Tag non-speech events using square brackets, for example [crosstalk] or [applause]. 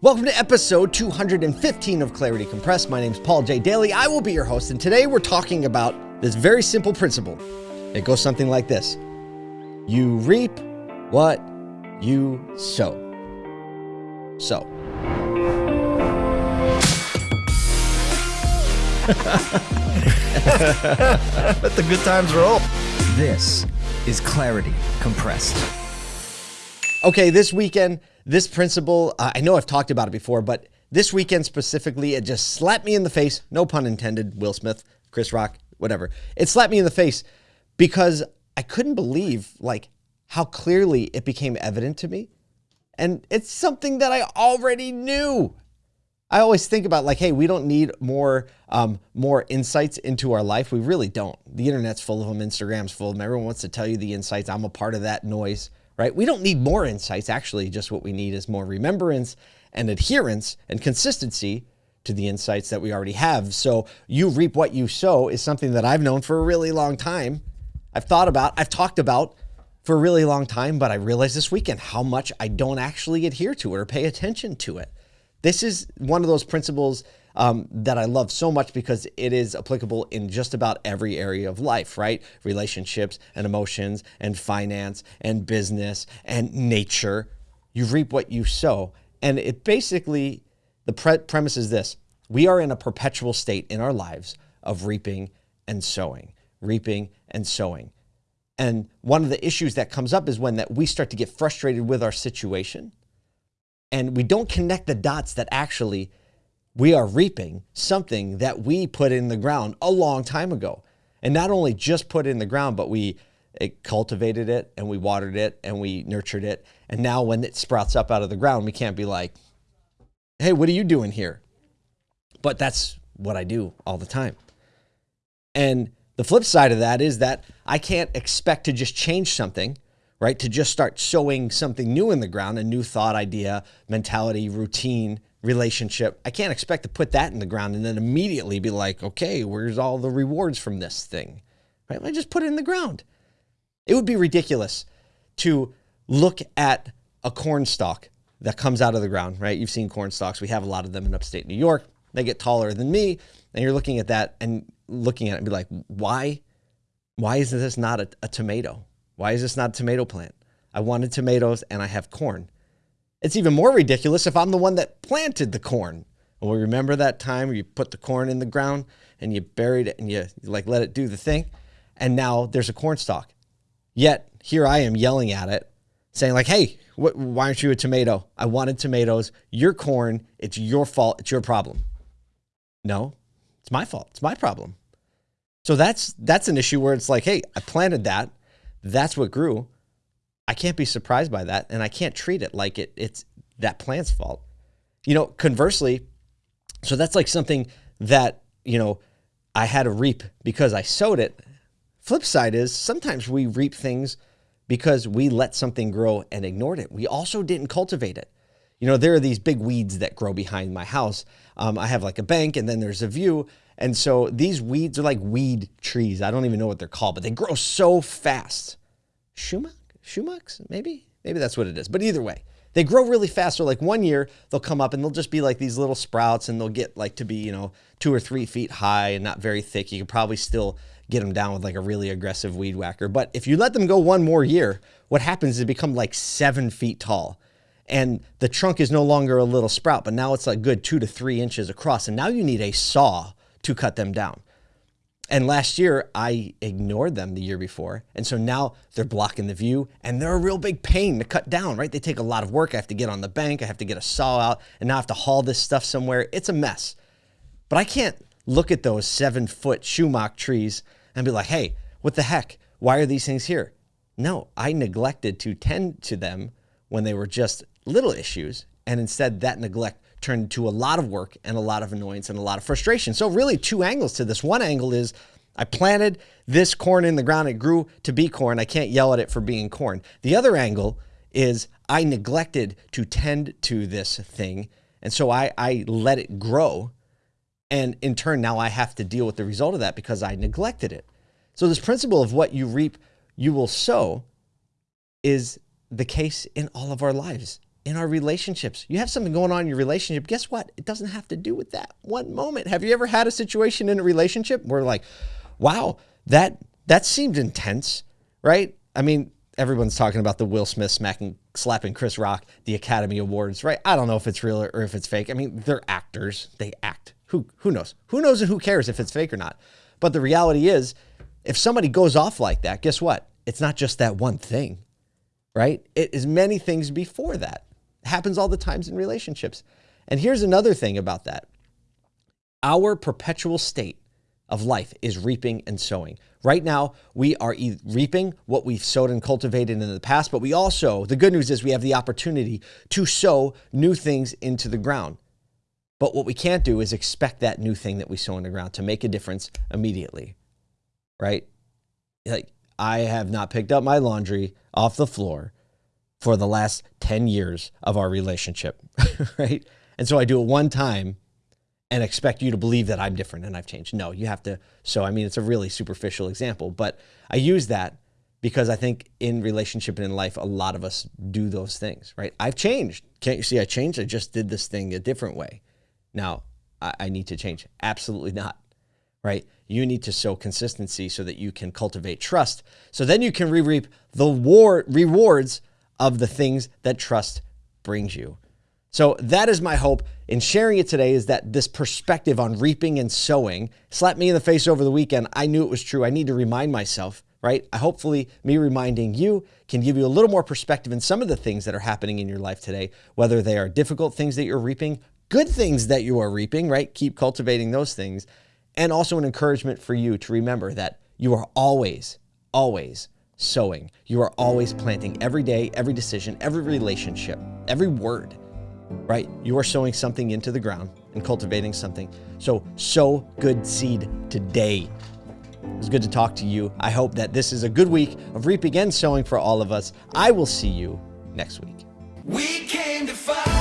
Welcome to episode 215 of Clarity Compressed. My name is Paul J. Daly. I will be your host, and today we're talking about this very simple principle. It goes something like this You reap what you sow. So. [laughs] Let the good times roll. This is Clarity Compressed. Okay, this weekend, this principle, uh, I know I've talked about it before, but this weekend specifically, it just slapped me in the face. No pun intended. Will Smith, Chris Rock, whatever. It slapped me in the face because I couldn't believe like how clearly it became evident to me. And it's something that I already knew. I always think about like, hey, we don't need more um, more insights into our life. We really don't. The internet's full of them. Instagram's full of them. Everyone wants to tell you the insights. I'm a part of that noise, right? We don't need more insights. Actually, just what we need is more remembrance and adherence and consistency to the insights that we already have. So you reap what you sow is something that I've known for a really long time. I've thought about, I've talked about for a really long time, but I realized this weekend how much I don't actually adhere to it or pay attention to it. This is one of those principles um, that I love so much because it is applicable in just about every area of life, right? Relationships and emotions and finance and business and nature. You reap what you sow. And it basically, the pre- premise is this we are in a perpetual state in our lives of reaping and sowing, reaping and sowing. And one of the issues that comes up is when that we start to get frustrated with our situation and we don't connect the dots that actually we are reaping something that we put in the ground a long time ago. And not only just put in the ground, but we it cultivated it and we watered it and we nurtured it. And now when it sprouts up out of the ground, we can't be like, hey, what are you doing here? But that's what I do all the time. And the flip side of that is that I can't expect to just change something right? To just start sowing something new in the ground, a new thought, idea, mentality, routine, relationship. I can't expect to put that in the ground and then immediately be like, okay, where's all the rewards from this thing? Right? I just put it in the ground. It would be ridiculous to look at a corn stalk that comes out of the ground, right? You've seen corn stalks. We have a lot of them in upstate New York. They get taller than me. And you're looking at that and looking at it and be like, why? Why is this not a, a tomato? Why is this not a tomato plant? I wanted tomatoes and I have corn. It's even more ridiculous if I'm the one that planted the corn. Well, remember that time where you put the corn in the ground and you buried it and you, like let it do the thing, and now there's a corn stalk. Yet here I am yelling at it, saying like, "Hey, wh- why aren't you a tomato? I wanted tomatoes. You're corn. It's your fault. It's your problem." No, it's my fault. It's my problem. So that's that's an issue where it's like, "Hey, I planted that that's what grew. I can't be surprised by that, and I can't treat it like it it's that plant's fault. You know, conversely, so that's like something that, you know, I had to reap because I sowed it. Flip side is sometimes we reap things because we let something grow and ignored it. We also didn't cultivate it. You know, there are these big weeds that grow behind my house. Um, I have like a bank and then there's a view. And so these weeds are like weed trees. I don't even know what they're called, but they grow so fast. Shumak? Shumaks? Maybe? Maybe that's what it is. But either way, they grow really fast. So like one year they'll come up and they'll just be like these little sprouts and they'll get like to be, you know, two or three feet high and not very thick. You can probably still get them down with like a really aggressive weed whacker. But if you let them go one more year, what happens is they become like seven feet tall. And the trunk is no longer a little sprout, but now it's like good two to three inches across. And now you need a saw to cut them down. And last year, I ignored them the year before. And so now they're blocking the view and they're a real big pain to cut down, right? They take a lot of work. I have to get on the bank, I have to get a saw out, and now I have to haul this stuff somewhere. It's a mess. But I can't look at those seven foot shumak trees and be like, hey, what the heck? Why are these things here? No, I neglected to tend to them when they were just little issues. And instead, that neglect turned into a lot of work and a lot of annoyance and a lot of frustration. So, really, two angles to this. One angle is I planted this corn in the ground, it grew to be corn. I can't yell at it for being corn. The other angle is I neglected to tend to this thing. And so I, I let it grow. And in turn, now I have to deal with the result of that because I neglected it. So, this principle of what you reap, you will sow is the case in all of our lives in our relationships. You have something going on in your relationship. Guess what? It doesn't have to do with that one moment. Have you ever had a situation in a relationship where like, wow, that that seemed intense, right? I mean, everyone's talking about the Will Smith smacking slapping Chris Rock, the Academy Awards, right? I don't know if it's real or if it's fake. I mean, they're actors. They act. Who who knows? Who knows and who cares if it's fake or not? But the reality is, if somebody goes off like that, guess what? It's not just that one thing, right? It is many things before that happens all the times in relationships. And here's another thing about that. Our perpetual state of life is reaping and sowing. Right now, we are reaping what we've sowed and cultivated in the past, but we also, the good news is we have the opportunity to sow new things into the ground. But what we can't do is expect that new thing that we sow in the ground to make a difference immediately, right? Like, I have not picked up my laundry off the floor for the last 10 years of our relationship, [laughs] right? And so I do it one time and expect you to believe that I'm different and I've changed. No, you have to. So, I mean, it's a really superficial example, but I use that because I think in relationship and in life, a lot of us do those things, right? I've changed. Can't you see I changed? I just did this thing a different way. Now, I, I need to change. Absolutely not, right? You need to sow consistency so that you can cultivate trust. So then you can re reap the war rewards of the things that trust brings you. So that is my hope in sharing it today is that this perspective on reaping and sowing slapped me in the face over the weekend. I knew it was true. I need to remind myself, right? I hopefully, me reminding you can give you a little more perspective in some of the things that are happening in your life today, whether they are difficult things that you're reaping, good things that you are reaping, right? Keep cultivating those things. And also an encouragement for you to remember that you are always, always sowing. You are always planting every day, every decision, every relationship, every word, right? You are sowing something into the ground and cultivating something. So sow good seed today. It was good to talk to you. I hope that this is a good week of reaping and sowing for all of us. I will see you next week. We came to fight.